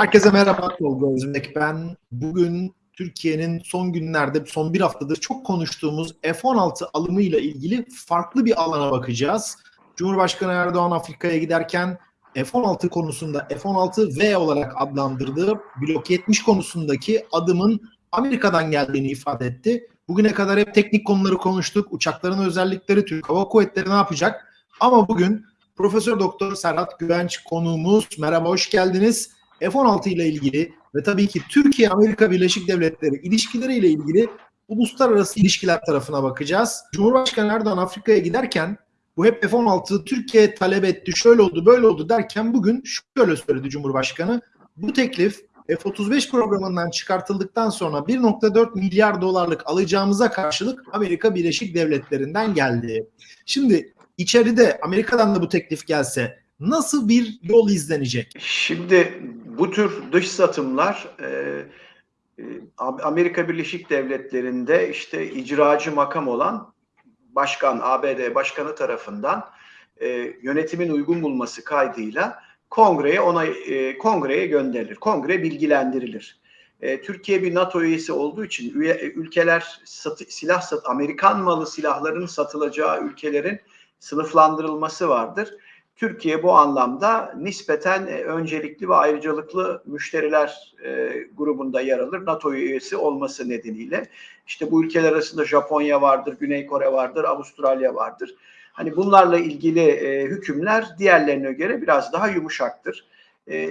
Herkese merhaba Tolga Özbek ben. Bugün Türkiye'nin son günlerde, son bir haftadır çok konuştuğumuz F-16 alımıyla ilgili farklı bir alana bakacağız. Cumhurbaşkanı Erdoğan Afrika'ya giderken F-16 konusunda F-16V olarak adlandırdığı Blok 70 konusundaki adımın Amerika'dan geldiğini ifade etti. Bugüne kadar hep teknik konuları konuştuk. Uçakların özellikleri, Türk Hava Kuvvetleri ne yapacak? Ama bugün Profesör Doktor Serhat Güvenç konuğumuz. Merhaba, hoş geldiniz. F-16 ile ilgili ve tabii ki Türkiye-Amerika Birleşik Devletleri ilişkileriyle ilgili uluslararası ilişkiler tarafına bakacağız. Cumhurbaşkanı Erdoğan Afrika'ya giderken bu hep F-16 Türkiye talep etti, şöyle oldu, böyle oldu derken bugün şöyle söyledi Cumhurbaşkanı. Bu teklif F-35 programından çıkartıldıktan sonra 1.4 milyar dolarlık alacağımıza karşılık Amerika Birleşik Devletleri'nden geldi. Şimdi içeride Amerika'dan da bu teklif gelse nasıl bir yol izlenecek? Şimdi bu tür dış satımlar e, e, Amerika Birleşik Devletleri'nde işte icracı makam olan başkan, ABD başkanı tarafından e, yönetimin uygun bulması kaydıyla kongreye ona e, kongreye gönderilir. Kongre bilgilendirilir. E, Türkiye bir NATO üyesi olduğu için üye, ülkeler satı, silah sat Amerikan malı silahların satılacağı ülkelerin sınıflandırılması vardır. Türkiye bu anlamda nispeten e, öncelikli ve ayrıcalıklı müşteriler e, grubunda yer alır. NATO üyesi olması nedeniyle. İşte bu ülkeler arasında Japonya vardır, Güney Kore vardır, Avustralya vardır. Hani bunlarla ilgili e, hükümler diğerlerine göre biraz daha yumuşaktır. E,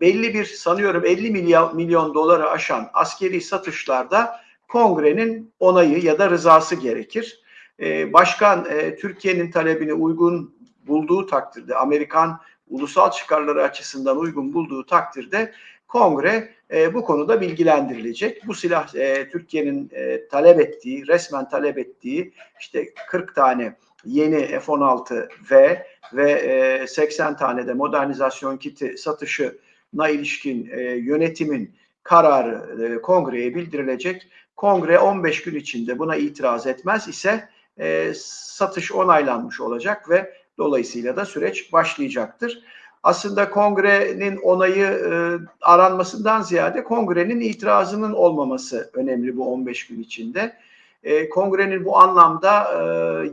belli bir sanıyorum 50 milyon, milyon doları aşan askeri satışlarda kongrenin onayı ya da rızası gerekir. E, başkan e, Türkiye'nin talebine uygun bulduğu takdirde Amerikan ulusal çıkarları açısından uygun bulduğu takdirde kongre e, bu konuda bilgilendirilecek. Bu silah e, Türkiye'nin e, talep ettiği, resmen talep ettiği işte 40 tane yeni F-16V ve e, 80 tane de modernizasyon kiti satışına ilişkin e, yönetimin kararı e, kongreye bildirilecek. Kongre 15 gün içinde buna itiraz etmez ise e, satış onaylanmış olacak ve Dolayısıyla da süreç başlayacaktır. Aslında kongrenin onayı e, aranmasından ziyade kongrenin itirazının olmaması önemli bu 15 gün içinde. E, kongrenin bu anlamda e,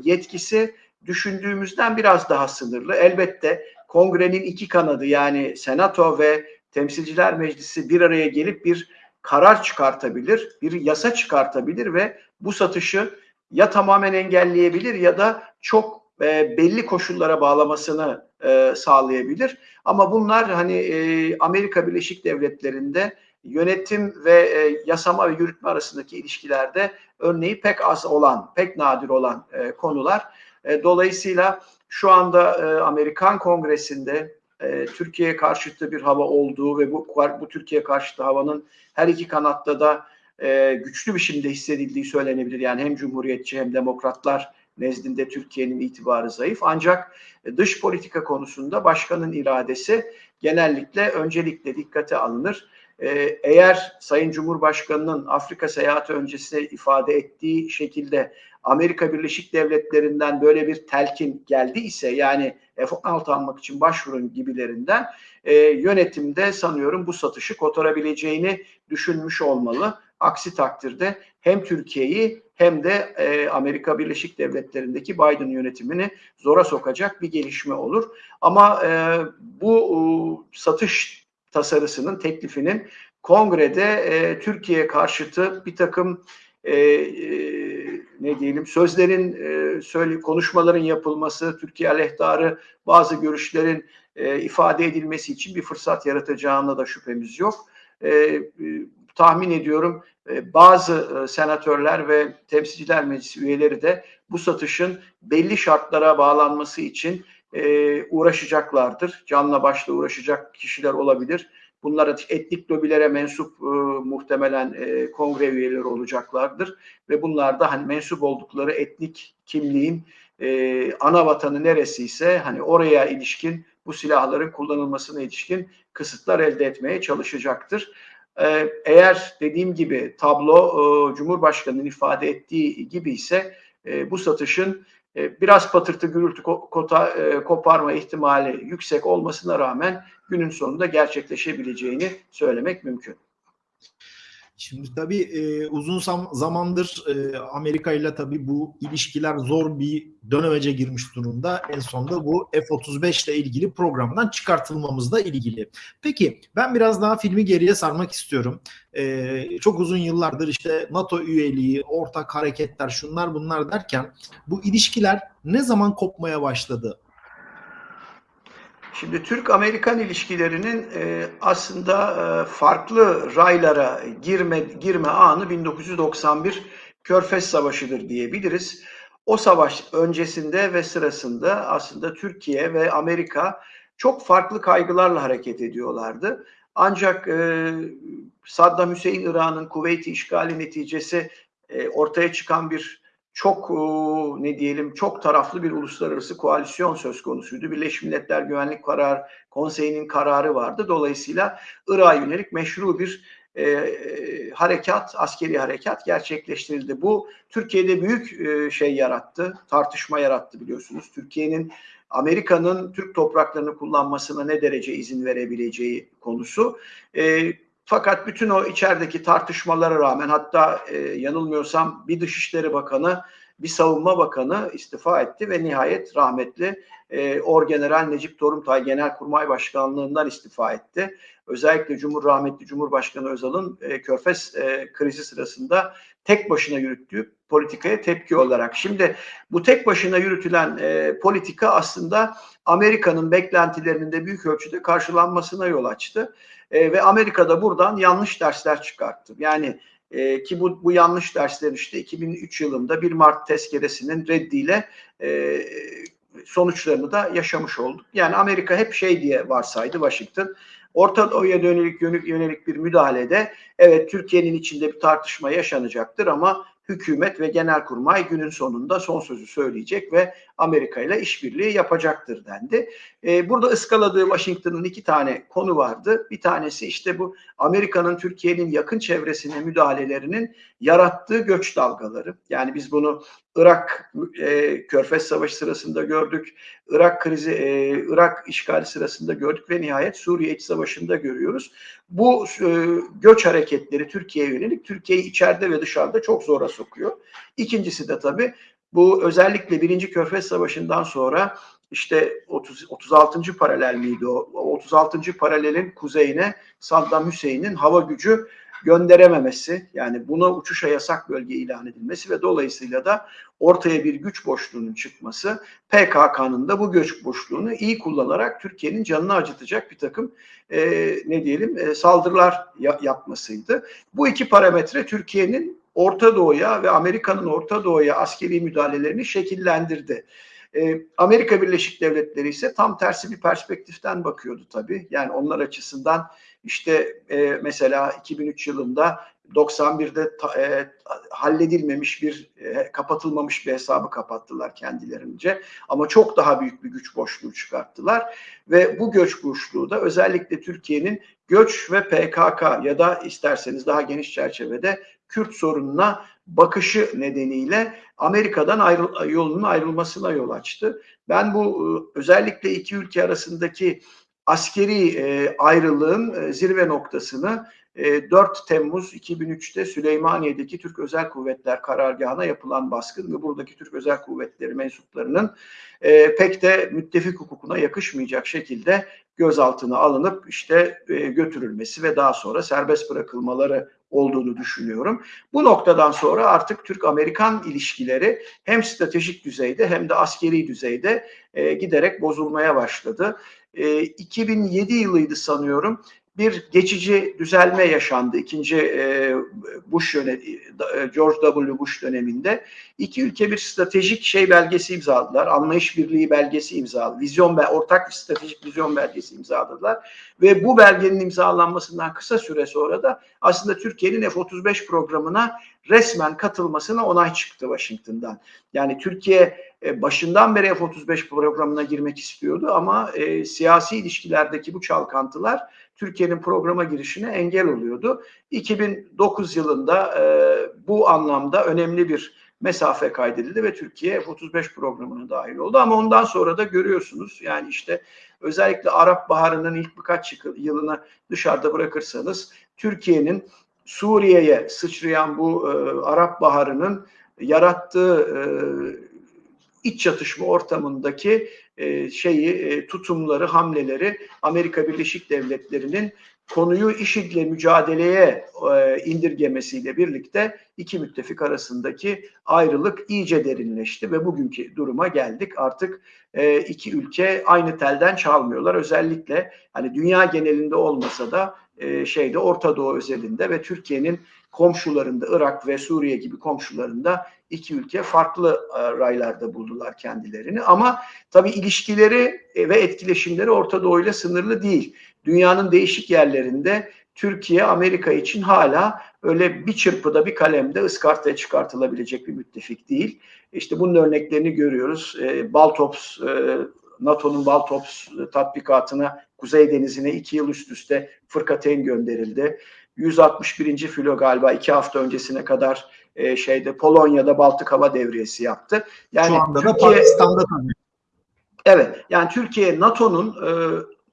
yetkisi düşündüğümüzden biraz daha sınırlı. Elbette kongrenin iki kanadı yani senato ve temsilciler meclisi bir araya gelip bir karar çıkartabilir, bir yasa çıkartabilir ve bu satışı ya tamamen engelleyebilir ya da çok e, belli koşullara bağlamasını e, sağlayabilir. Ama bunlar hani e, Amerika Birleşik Devletleri'nde yönetim ve e, yasama ve yürütme arasındaki ilişkilerde örneği pek az olan, pek nadir olan e, konular. E, dolayısıyla şu anda e, Amerikan Kongresi'nde e, Türkiye karşıtı bir hava olduğu ve bu, bu Türkiye karşıtı havanın her iki kanatta da e, güçlü biçimde hissedildiği söylenebilir. Yani hem Cumhuriyetçi hem Demokratlar nezdinde Türkiye'nin itibarı zayıf. Ancak e, dış politika konusunda başkanın iradesi genellikle öncelikle dikkate alınır. E, eğer Sayın Cumhurbaşkanı'nın Afrika seyahati öncesi ifade ettiği şekilde Amerika Birleşik Devletleri'nden böyle bir telkin geldi ise yani F-16 almak için başvurun gibilerinden e, yönetimde sanıyorum bu satışı kotarabileceğini düşünmüş olmalı. Aksi takdirde hem Türkiye'yi hem de e, Amerika Birleşik Devletleri'ndeki Biden yönetimini zora sokacak bir gelişme olur. Ama e, bu e, satış tasarısının, teklifinin kongrede e, Türkiye karşıtı bir takım e, e, ne diyelim sözlerin, e, söyle, konuşmaların yapılması, Türkiye aleyhtarı bazı görüşlerin e, ifade edilmesi için bir fırsat yaratacağına da şüphemiz yok. E, e, tahmin ediyorum e, bazı e, senatörler ve temsilciler meclisi üyeleri de bu satışın belli şartlara bağlanması için e, uğraşacaklardır. Canla başla uğraşacak kişiler olabilir. Bunlar etnik lobilere mensup muhtemelen kongre üyeleri olacaklardır ve bunlar da hani mensup oldukları etnik kimliğin ana vatanı neresi ise hani oraya ilişkin bu silahların kullanılmasına ilişkin kısıtlar elde etmeye çalışacaktır. Ee, eğer dediğim gibi tablo e, Cumhurbaşkanı'nın ifade ettiği gibi ise e, bu satışın e, biraz patırtı gürültü kota, koparma ihtimali yüksek olmasına rağmen günün sonunda gerçekleşebileceğini söylemek mümkün. Şimdi tabii e, uzun zamandır e, Amerika ile tabii bu ilişkiler zor bir dönemece girmiş durumda. En sonunda bu F-35 ile ilgili programdan çıkartılmamızla ilgili. Peki ben biraz daha filmi geriye sarmak istiyorum. E, çok uzun yıllardır işte NATO üyeliği, ortak hareketler, şunlar bunlar derken bu ilişkiler ne zaman kopmaya başladı? Şimdi Türk-Amerikan ilişkilerinin e, aslında e, farklı raylara girme girme anı 1991 Körfez Savaşı'dır diyebiliriz. O savaş öncesinde ve sırasında aslında Türkiye ve Amerika çok farklı kaygılarla hareket ediyorlardı. Ancak e, Saddam Hüseyin İran'ın Kuveyt'i işgali neticesi e, ortaya çıkan bir çok ne diyelim çok taraflı bir uluslararası koalisyon söz konusuydu. Birleşmiş Milletler Güvenlik Karar Konseyi'nin kararı vardı. Dolayısıyla Irak'a yönelik meşru bir e, harekat, askeri harekat gerçekleştirildi. Bu Türkiye'de büyük e, şey yarattı, tartışma yarattı biliyorsunuz. Türkiye'nin Amerika'nın Türk topraklarını kullanmasına ne derece izin verebileceği konusu. E, fakat bütün o içerideki tartışmalara rağmen hatta e, yanılmıyorsam bir Dışişleri Bakanı bir savunma bakanı istifa etti ve nihayet rahmetli e, Orgeneral Necip Torumtay Genelkurmay Başkanlığından istifa etti. Özellikle Cumhur rahmetli Cumhurbaşkanı Özal'ın e, Körfez e, krizi sırasında tek başına yürüttüğü politikaya tepki olarak. Şimdi bu tek başına yürütülen e, politika aslında Amerika'nın beklentilerinin de büyük ölçüde karşılanmasına yol açtı. E, ve Amerika'da buradan yanlış dersler çıkarttı. Yani e, ki bu, bu yanlış dersler işte 2003 yılında 1 Mart tezkeresinin reddiyle e, sonuçlarını da yaşamış olduk. Yani Amerika hep şey diye varsaydı Washington. Orta Doğu'ya yönelik, yönelik bir müdahalede evet Türkiye'nin içinde bir tartışma yaşanacaktır ama hükümet ve genelkurmay günün sonunda son sözü söyleyecek ve Amerika ile işbirliği yapacaktır dendi. Ee, burada ıskaladığı Washington'ın iki tane konu vardı. Bir tanesi işte bu Amerika'nın Türkiye'nin yakın çevresine müdahalelerinin yarattığı göç dalgaları. Yani biz bunu Irak e, Körfez Savaşı sırasında gördük. Irak krizi, e, Irak işgali sırasında gördük ve nihayet Suriye İç Savaşı'nda görüyoruz. Bu e, göç hareketleri Türkiye'ye yönelik Türkiye'yi içeride ve dışarıda çok zora sokuyor. İkincisi de tabii bu özellikle birinci Körfez Savaşı'ndan sonra işte 30, 36. paralel miydi o? 36. paralelin kuzeyine Saddam Hüseyin'in hava gücü gönderememesi yani buna uçuşa yasak bölge ilan edilmesi ve dolayısıyla da ortaya bir güç boşluğunun çıkması PKK'nın da bu göç boşluğunu iyi kullanarak Türkiye'nin canını acıtacak bir takım e, ne diyelim e, saldırılar ya, yapmasıydı. Bu iki parametre Türkiye'nin Orta Doğu'ya ve Amerika'nın Orta Doğu'ya askeri müdahalelerini şekillendirdi. E, Amerika Birleşik Devletleri ise tam tersi bir perspektiften bakıyordu tabii. Yani onlar açısından işte e, mesela 2003 yılında 91'de ta, e, halledilmemiş bir kapatılmamış bir hesabı kapattılar kendilerince ama çok daha büyük bir güç boşluğu çıkarttılar ve bu göç boşluğu da özellikle Türkiye'nin göç ve PKK ya da isterseniz daha geniş çerçevede Kürt sorununa bakışı nedeniyle Amerika'dan ayrıl yolunun ayrılmasına yol açtı. Ben bu e, özellikle iki ülke arasındaki askeri e, ayrılığın e, zirve noktasını e, 4 Temmuz 2003'te Süleymaniye'deki Türk Özel Kuvvetler karargahına yapılan baskın ve buradaki Türk Özel Kuvvetleri mensuplarının pek de müttefik hukukuna yakışmayacak şekilde gözaltına alınıp işte götürülmesi ve daha sonra serbest bırakılmaları olduğunu düşünüyorum. Bu noktadan sonra artık Türk-Amerikan ilişkileri hem stratejik düzeyde hem de askeri düzeyde e, giderek bozulmaya başladı. E, 2007 yılıydı sanıyorum bir geçici düzelme yaşandı ikinci e, Bush yönetimi, George W. Bush döneminde. İki ülke bir stratejik şey belgesi imzaladılar. Anlayış birliği belgesi imzaladılar. Vizyon ortak bir stratejik vizyon belgesi imzaladılar. Ve bu belgenin imzalanmasından kısa süre sonra da aslında Türkiye'nin F-35 programına resmen katılmasına onay çıktı Washington'dan. Yani Türkiye e, başından beri F-35 programına girmek istiyordu ama e, siyasi ilişkilerdeki bu çalkantılar Türkiye'nin programa girişine engel oluyordu. 2009 yılında e, bu anlamda önemli bir mesafe kaydedildi ve Türkiye F-35 programına dahil oldu. Ama ondan sonra da görüyorsunuz yani işte özellikle Arap Baharı'nın ilk birkaç yılını dışarıda bırakırsanız Türkiye'nin Suriye'ye sıçrayan bu e, Arap Baharı'nın yarattığı e, iç çatışma ortamındaki e, şeyi e, tutumları, hamleleri Amerika Birleşik Devletleri'nin konuyu IŞİD'le mücadeleye e, indirgemesiyle birlikte iki müttefik arasındaki ayrılık iyice derinleşti ve bugünkü duruma geldik. Artık iki ülke aynı telden çalmıyorlar. Özellikle hani dünya genelinde olmasa da şeyde Orta Doğu özelinde ve Türkiye'nin komşularında Irak ve Suriye gibi komşularında iki ülke farklı e, raylarda buldular kendilerini. Ama tabii ilişkileri e, ve etkileşimleri Orta Doğu ile sınırlı değil. Dünyanın değişik yerlerinde Türkiye Amerika için hala öyle bir çırpıda bir kalemde ıskartaya çıkartılabilecek bir müttefik değil. İşte bunun örneklerini görüyoruz. E, Baltops, NATO'nun Baltops tatbikatına Kuzey Denizi'ne iki yıl üst üste fırkateyn gönderildi. 161. filo galiba iki hafta öncesine kadar e, şeyde Polonya'da Baltık Hava Devriyesi yaptı. Yani Şu anda Türkiye, da Pakistan'da tabii. Evet yani Türkiye NATO'nun e,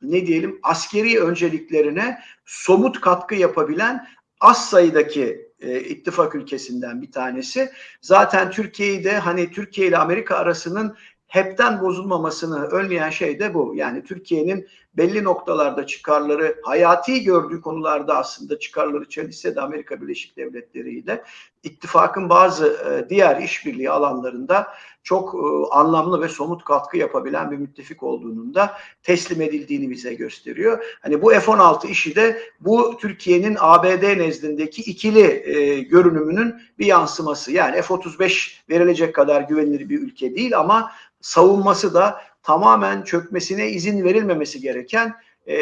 ne diyelim askeri önceliklerine somut katkı yapabilen az sayıdaki e, ittifak ülkesinden bir tanesi. Zaten Türkiye'yi de hani Türkiye ile Amerika arasının hepten bozulmamasını önleyen şey de bu. Yani Türkiye'nin belli noktalarda çıkarları, hayati gördüğü konularda aslında çıkarları çelişse de Amerika Birleşik Devletleri ile ittifakın bazı e, diğer işbirliği alanlarında çok e, anlamlı ve somut katkı yapabilen bir müttefik olduğunun da teslim edildiğini bize gösteriyor. Hani bu F-16 işi de bu Türkiye'nin ABD nezdindeki ikili e, görünümünün bir yansıması. Yani F-35 verilecek kadar güvenilir bir ülke değil ama savunması da tamamen çökmesine izin verilmemesi gereken e,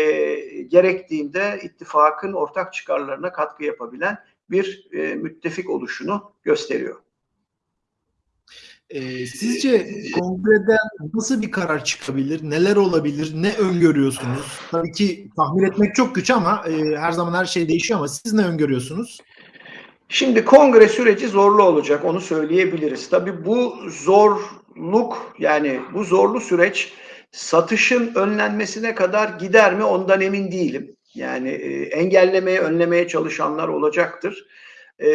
gerektiğinde ittifakın ortak çıkarlarına katkı yapabilen bir e, müttefik oluşunu gösteriyor. Ee, sizce kongreden nasıl bir karar çıkabilir? Neler olabilir? Ne öngörüyorsunuz? Tabii ki tahmin etmek çok güç ama e, her zaman her şey değişiyor ama siz ne öngörüyorsunuz? Şimdi kongre süreci zorlu olacak onu söyleyebiliriz. Tabii bu zorluk yani bu zorlu süreç satışın önlenmesine kadar gider mi ondan emin değilim. Yani e, engellemeye, önlemeye çalışanlar olacaktır. E,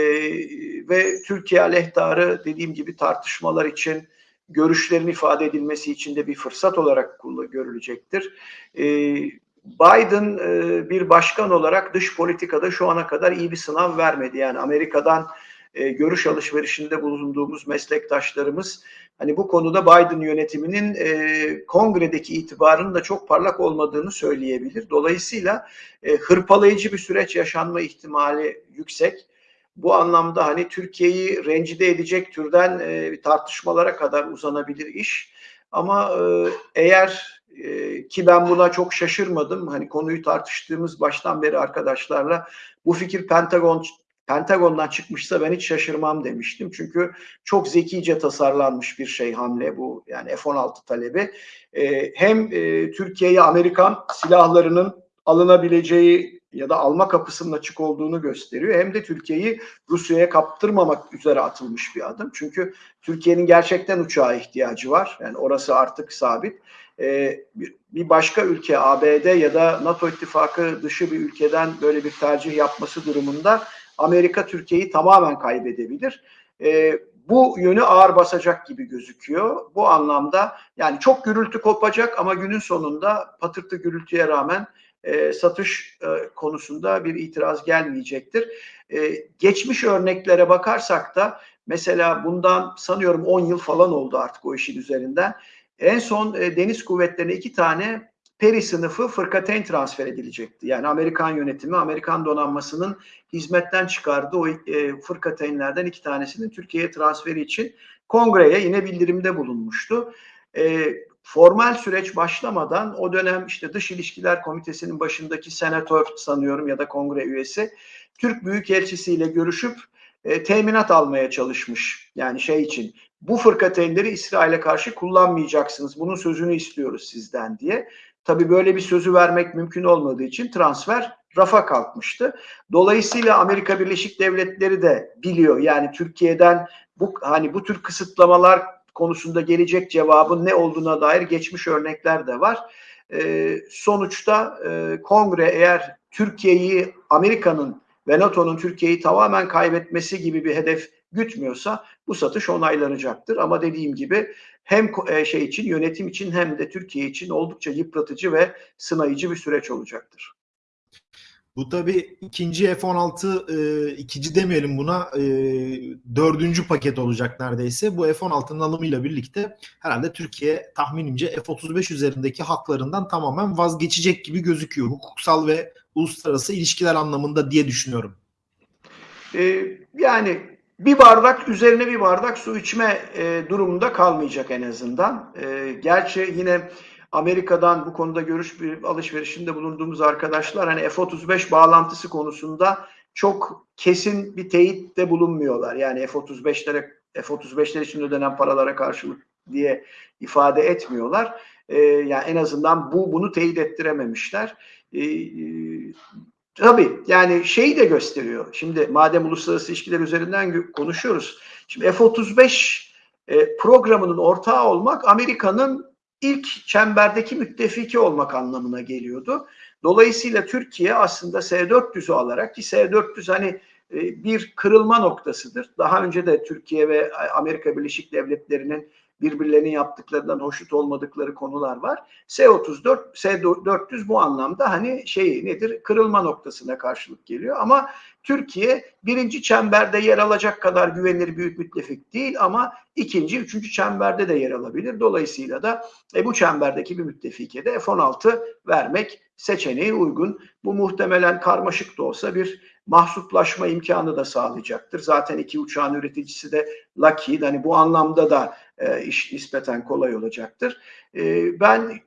ve Türkiye aleyhtarı dediğim gibi tartışmalar için, görüşlerin ifade edilmesi için de bir fırsat olarak görülecektir. E, Biden e, bir başkan olarak dış politikada şu ana kadar iyi bir sınav vermedi. Yani Amerika'dan e, görüş alışverişinde bulunduğumuz meslektaşlarımız hani bu konuda Biden yönetiminin e, kongredeki itibarının da çok parlak olmadığını söyleyebilir. Dolayısıyla hırpalayıcı bir süreç yaşanma ihtimali yüksek. Bu anlamda hani Türkiye'yi rencide edecek türden tartışmalara kadar uzanabilir iş. Ama eğer e, ki ben buna çok şaşırmadım. Hani konuyu tartıştığımız baştan beri arkadaşlarla bu fikir Pentagon Pentagon'dan çıkmışsa ben hiç şaşırmam demiştim. Çünkü çok zekice tasarlanmış bir şey hamle bu. Yani F-16 talebi. Ee, hem e, Türkiye'ye Amerikan silahlarının alınabileceği ya da alma kapısının açık olduğunu gösteriyor. Hem de Türkiye'yi Rusya'ya kaptırmamak üzere atılmış bir adım. Çünkü Türkiye'nin gerçekten uçağa ihtiyacı var. Yani orası artık sabit. Ee, bir başka ülke ABD ya da NATO ittifakı dışı bir ülkeden böyle bir tercih yapması durumunda Amerika Türkiye'yi tamamen kaybedebilir. E, bu yönü ağır basacak gibi gözüküyor. Bu anlamda yani çok gürültü kopacak ama günün sonunda patırtı gürültüye rağmen e, satış e, konusunda bir itiraz gelmeyecektir. E, geçmiş örneklere bakarsak da mesela bundan sanıyorum 10 yıl falan oldu artık o işin üzerinden. En son deniz kuvvetlerine iki tane peri sınıfı fırkateyn transfer edilecekti. Yani Amerikan yönetimi, Amerikan donanmasının hizmetten çıkardığı o e, fırkateynlerden iki tanesinin Türkiye'ye transferi için kongreye yine bildirimde bulunmuştu. Formal süreç başlamadan o dönem işte Dış İlişkiler Komitesi'nin başındaki senatör sanıyorum ya da kongre üyesi Türk Büyükelçisiyle görüşüp e, teminat almaya çalışmış. Yani şey için bu fırkateynleri İsrail'e karşı kullanmayacaksınız. Bunun sözünü istiyoruz sizden diye. Tabi böyle bir sözü vermek mümkün olmadığı için transfer rafa kalkmıştı. Dolayısıyla Amerika Birleşik Devletleri de biliyor yani Türkiye'den bu hani bu tür kısıtlamalar konusunda gelecek cevabın ne olduğuna dair geçmiş örnekler de var. E, sonuçta e, kongre eğer Türkiye'yi Amerika'nın ve NATO'nun Türkiye'yi tamamen kaybetmesi gibi bir hedef gütmüyorsa bu satış onaylanacaktır. Ama dediğim gibi hem e, şey için yönetim için hem de Türkiye için oldukça yıpratıcı ve sınayıcı bir süreç olacaktır. Bu tabii ikinci F-16 e, ikinci demeyelim buna e, dördüncü paket olacak neredeyse. Bu F-16'nın alımıyla birlikte herhalde Türkiye tahminimce F-35 üzerindeki haklarından tamamen vazgeçecek gibi gözüküyor. Hukuksal ve uluslararası ilişkiler anlamında diye düşünüyorum. E, yani bir bardak üzerine bir bardak su içme e, durumunda kalmayacak en azından. E, gerçi yine Amerika'dan bu konuda görüş bir alışverişinde bulunduğumuz arkadaşlar hani F-35 bağlantısı konusunda çok kesin bir teyitte bulunmuyorlar. Yani F-35'lere F-35'ler için ödenen paralara karşılık diye ifade etmiyorlar. Ee, yani en azından bu bunu teyit ettirememişler. Ee, tabii yani şeyi de gösteriyor. Şimdi madem uluslararası ilişkiler üzerinden konuşuyoruz. Şimdi F-35 e, programının ortağı olmak Amerika'nın ilk çemberdeki müttefiki olmak anlamına geliyordu. Dolayısıyla Türkiye aslında S-400'ü alarak ki S-400 hani e, bir kırılma noktasıdır. Daha önce de Türkiye ve Amerika Birleşik Devletleri'nin birbirlerinin yaptıklarından hoşnut olmadıkları konular var. S-34, S-400 bu anlamda hani şey nedir kırılma noktasına karşılık geliyor ama Türkiye birinci çemberde yer alacak kadar güvenilir büyük müttefik değil ama ikinci, üçüncü çemberde de yer alabilir. Dolayısıyla da e, bu çemberdeki bir müttefike de F-16 vermek seçeneği uygun. Bu muhtemelen karmaşık da olsa bir mahsuplaşma imkanı da sağlayacaktır. Zaten iki uçağın üreticisi de Lockheed. Hani bu anlamda da e, iş nispeten kolay olacaktır. E, ben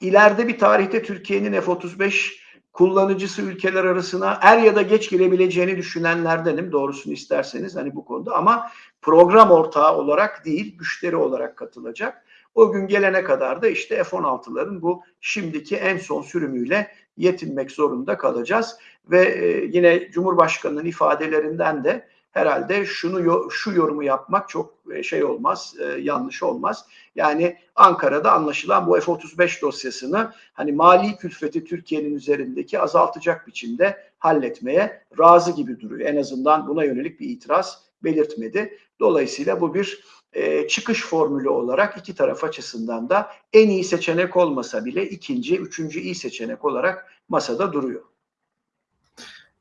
ileride bir tarihte Türkiye'nin F-35 kullanıcısı ülkeler arasına er ya da geç girebileceğini düşünenlerdenim doğrusunu isterseniz hani bu konuda ama program ortağı olarak değil müşteri olarak katılacak. O gün gelene kadar da işte F-16'ların bu şimdiki en son sürümüyle yetinmek zorunda kalacağız ve e, yine Cumhurbaşkanı'nın ifadelerinden de herhalde şunu şu yorumu yapmak çok e, şey olmaz, e, yanlış olmaz. Yani Ankara'da anlaşılan bu F-35 dosyasını hani mali külfeti Türkiye'nin üzerindeki azaltacak biçimde halletmeye razı gibi duruyor. En azından buna yönelik bir itiraz belirtmedi. Dolayısıyla bu bir e, çıkış formülü olarak iki taraf açısından da en iyi seçenek olmasa bile ikinci, üçüncü iyi seçenek olarak masada duruyor.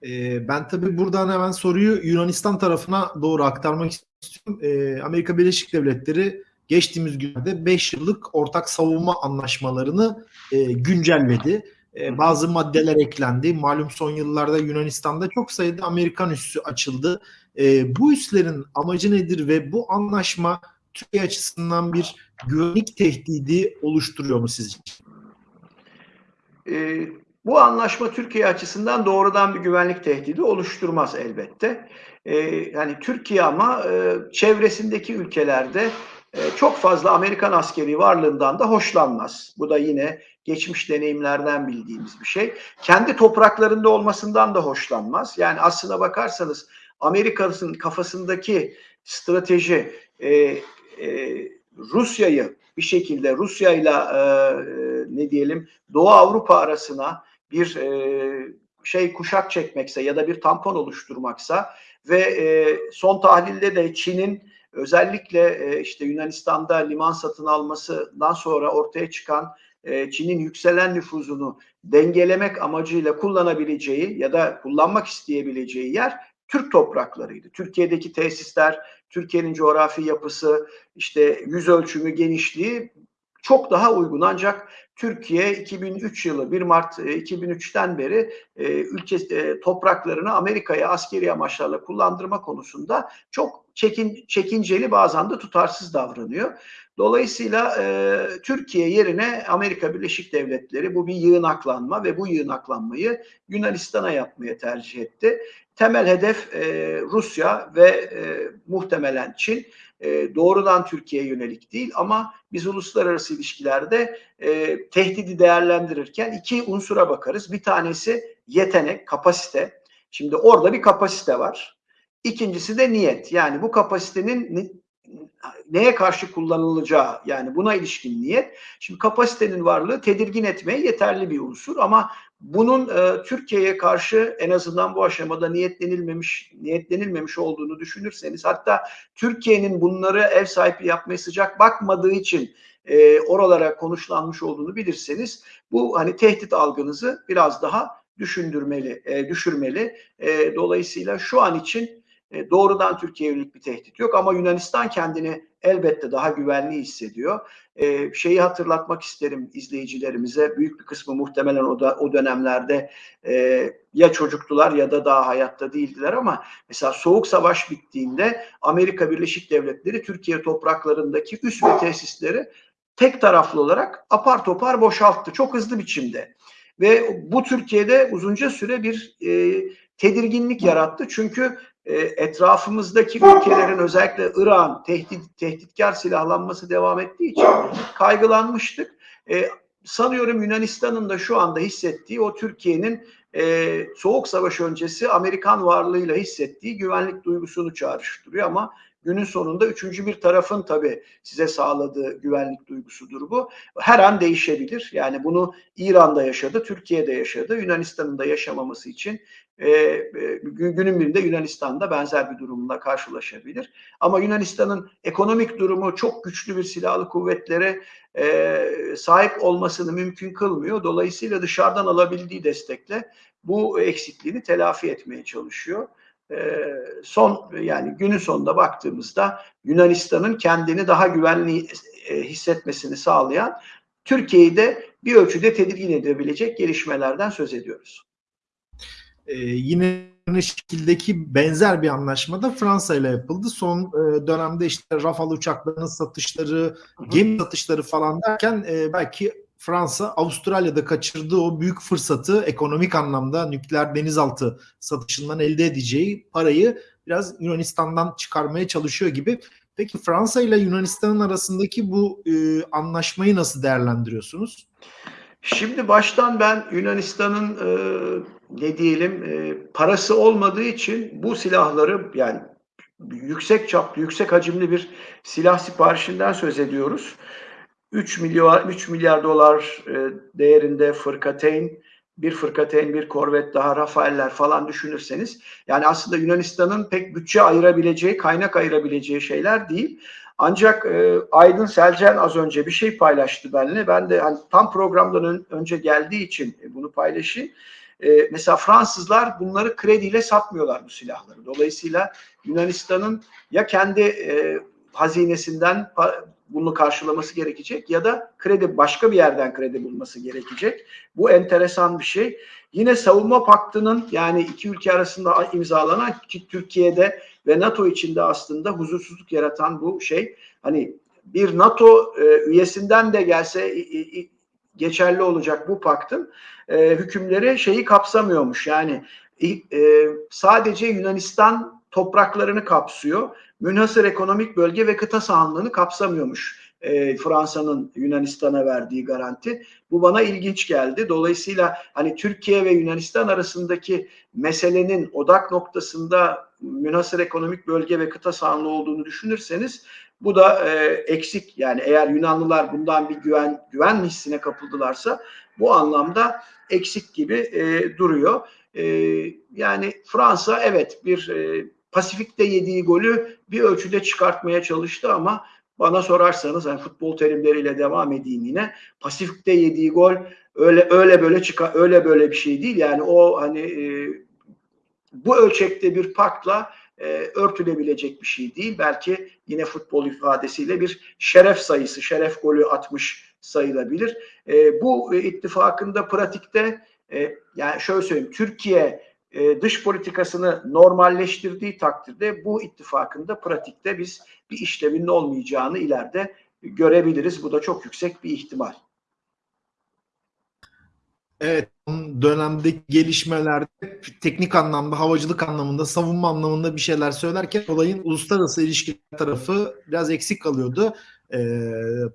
E, ben tabii buradan hemen soruyu Yunanistan tarafına doğru aktarmak istiyorum. E, Amerika Birleşik Devletleri geçtiğimiz günlerde 5 yıllık ortak savunma anlaşmalarını e, güncelledi. E, bazı maddeler eklendi. Malum son yıllarda Yunanistan'da çok sayıda Amerikan üssü açıldı. E, bu üslerin amacı nedir ve bu anlaşma Türkiye açısından bir güvenlik tehdidi oluşturuyor mu sizce? E, bu anlaşma Türkiye açısından doğrudan bir güvenlik tehdidi oluşturmaz elbette. E, yani Türkiye ama e, çevresindeki ülkelerde e, çok fazla Amerikan askeri varlığından da hoşlanmaz. Bu da yine geçmiş deneyimlerden bildiğimiz bir şey. Kendi topraklarında olmasından da hoşlanmaz. Yani aslına bakarsanız Amerika'nın kafasındaki strateji e, e, Rusya'yı bir şekilde Rusya'yla e, ne diyelim Doğu Avrupa arasına bir e, şey kuşak çekmekse ya da bir tampon oluşturmaksa ve e, son tahlilde de Çin'in özellikle e, işte Yunanistan'da liman satın almasından sonra ortaya çıkan e, Çin'in yükselen nüfuzunu dengelemek amacıyla kullanabileceği ya da kullanmak isteyebileceği yer Türk topraklarıydı. Türkiye'deki tesisler, Türkiye'nin coğrafi yapısı, işte yüz ölçümü, genişliği çok daha uygun. Ancak Türkiye 2003 yılı 1 Mart 2003'ten e, beri e, ülke e, topraklarını Amerika'ya askeri amaçlarla kullandırma konusunda çok çekin, çekinceli bazen de tutarsız davranıyor. Dolayısıyla e, Türkiye yerine Amerika Birleşik Devletleri bu bir yığınaklanma ve bu yığınaklanmayı Yunanistan'a yapmaya tercih etti. Temel hedef e, Rusya ve e, muhtemelen Çin e, doğrudan Türkiye'ye yönelik değil ama biz uluslararası ilişkilerde e, tehdidi değerlendirirken iki unsura bakarız. Bir tanesi yetenek, kapasite. Şimdi orada bir kapasite var. İkincisi de niyet. Yani bu kapasitenin ne- neye karşı kullanılacağı yani buna ilişkin niyet. Şimdi kapasitenin varlığı tedirgin etmeye yeterli bir unsur ama bunun e, Türkiye'ye karşı en azından bu aşamada niyetlenilmemiş niyetlenilmemiş olduğunu düşünürseniz hatta Türkiye'nin bunları ev sahipliği yapmaya sıcak bakmadığı için e, oralara konuşlanmış olduğunu bilirseniz bu hani tehdit algınızı biraz daha düşündürmeli, e, düşürmeli. E, dolayısıyla şu an için e, doğrudan Türkiye'ye yönelik bir tehdit yok ama Yunanistan kendini elbette daha güvenli hissediyor. E, şeyi hatırlatmak isterim izleyicilerimize. Büyük bir kısmı muhtemelen o da o dönemlerde e, ya çocuktular ya da daha hayatta değildiler ama mesela Soğuk Savaş bittiğinde Amerika Birleşik Devletleri Türkiye topraklarındaki üs ve tesisleri tek taraflı olarak apar topar boşalttı çok hızlı biçimde. Ve bu Türkiye'de uzunca süre bir e, tedirginlik yarattı. Çünkü e, etrafımızdaki ülkelerin özellikle İran tehdit, tehditkar silahlanması devam ettiği için kaygılanmıştık. E, sanıyorum Yunanistan'ın da şu anda hissettiği o Türkiye'nin e, Soğuk Savaş öncesi Amerikan varlığıyla hissettiği güvenlik duygusunu çağrıştırıyor ama günün sonunda üçüncü bir tarafın tabii size sağladığı güvenlik duygusudur bu. Her an değişebilir. Yani bunu İran'da yaşadı, Türkiye'de yaşadı. Yunanistan'ın da yaşamaması için e, e, günün birinde Yunanistan'da benzer bir durumla karşılaşabilir. Ama Yunanistan'ın ekonomik durumu çok güçlü bir silahlı kuvvetlere e, sahip olmasını mümkün kılmıyor. Dolayısıyla dışarıdan alabildiği destekle bu eksikliğini telafi etmeye çalışıyor. Son yani günün sonunda baktığımızda Yunanistan'ın kendini daha güvenli e, hissetmesini sağlayan Türkiye'yi de bir ölçüde tedirgin edebilecek gelişmelerden söz ediyoruz. Ee, yine aynı şekildeki benzer bir anlaşma da Fransa ile yapıldı. Son e, dönemde işte Rafale uçaklarının satışları, gemi satışları falan derken e, belki Fransa Avustralya'da kaçırdığı o büyük fırsatı ekonomik anlamda nükleer denizaltı satışından elde edeceği parayı biraz Yunanistan'dan çıkarmaya çalışıyor gibi. Peki Fransa ile Yunanistan'ın arasındaki bu e, anlaşmayı nasıl değerlendiriyorsunuz? Şimdi baştan ben Yunanistan'ın e, ne diyelim e, parası olmadığı için bu silahları yani yüksek çaplı, yüksek hacimli bir silah siparişinden söz ediyoruz. 3 milyar 3 milyar dolar e, değerinde fırkateyn, bir fırkateyn, bir korvet daha Rafael'ler falan düşünürseniz yani aslında Yunanistan'ın pek bütçe ayırabileceği, kaynak ayırabileceği şeyler değil. Ancak e, Aydın Selcen az önce bir şey paylaştı benimle. Ben de hani tam programdan ön, önce geldiği için bunu paylaşayım. E, mesela Fransızlar bunları krediyle satmıyorlar bu silahları. Dolayısıyla Yunanistan'ın ya kendi e, hazinesinden bunu karşılaması gerekecek ya da kredi başka bir yerden kredi bulması gerekecek. Bu enteresan bir şey. Yine savunma paktının yani iki ülke arasında imzalanan ki Türkiye'de ve NATO içinde aslında huzursuzluk yaratan bu şey hani bir NATO e, üyesinden de gelse geçerli olacak bu paktın e, hükümleri şeyi kapsamıyormuş. Yani e, sadece Yunanistan topraklarını kapsıyor. Münhasır ekonomik bölge ve kıta sahanlığını kapsamıyormuş. E, Fransa'nın Yunanistan'a verdiği garanti. Bu bana ilginç geldi. Dolayısıyla hani Türkiye ve Yunanistan arasındaki meselenin odak noktasında münhasır ekonomik bölge ve kıta sahanlığı olduğunu düşünürseniz bu da e, eksik. Yani eğer Yunanlılar bundan bir güven güven hissine kapıldılarsa bu anlamda eksik gibi e, duruyor. E, yani Fransa evet bir e, Pasifik'te yediği golü bir ölçüde çıkartmaya çalıştı ama bana sorarsanız hani futbol terimleriyle devam edeyim yine. Pasifik'te yediği gol öyle öyle böyle çıkar öyle böyle bir şey değil. Yani o hani e, bu ölçekte bir pakla e, örtülebilecek bir şey değil. Belki yine futbol ifadesiyle bir şeref sayısı, şeref golü atmış sayılabilir. E, bu e, ittifakında pratikte e, yani şöyle söyleyeyim Türkiye e, dış politikasını normalleştirdiği takdirde bu ittifakında pratikte biz bir işlevinin olmayacağını ileride görebiliriz. Bu da çok yüksek bir ihtimal. Evet, dönemdeki gelişmelerde teknik anlamda, havacılık anlamında, savunma anlamında bir şeyler söylerken olayın uluslararası ilişkiler tarafı biraz eksik kalıyordu. E,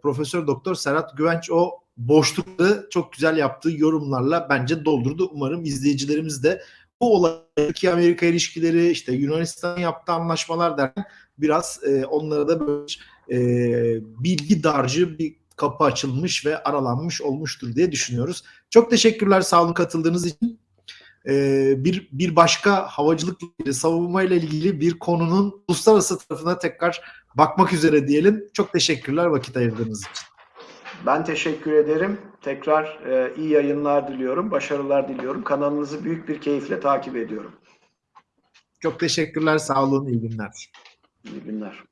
Profesör Doktor Serhat Güvenç o boşlukları çok güzel yaptığı yorumlarla bence doldurdu. Umarım izleyicilerimiz de bu olaydaki Amerika ilişkileri işte Yunanistan'ın yaptığı anlaşmalar derken biraz e, onlara da böyle e, bilgi darcı bir kapı açılmış ve aralanmış olmuştur diye düşünüyoruz. Çok teşekkürler sağ olun katıldığınız için. E, bir bir başka havacılıkla ilgili, savunmayla ilgili bir konunun uluslararası tarafına tekrar bakmak üzere diyelim. Çok teşekkürler vakit ayırdığınız için. Ben teşekkür ederim. Tekrar e, iyi yayınlar diliyorum, başarılar diliyorum. Kanalınızı büyük bir keyifle takip ediyorum. Çok teşekkürler, sağ olun, iyi günler. İyi günler.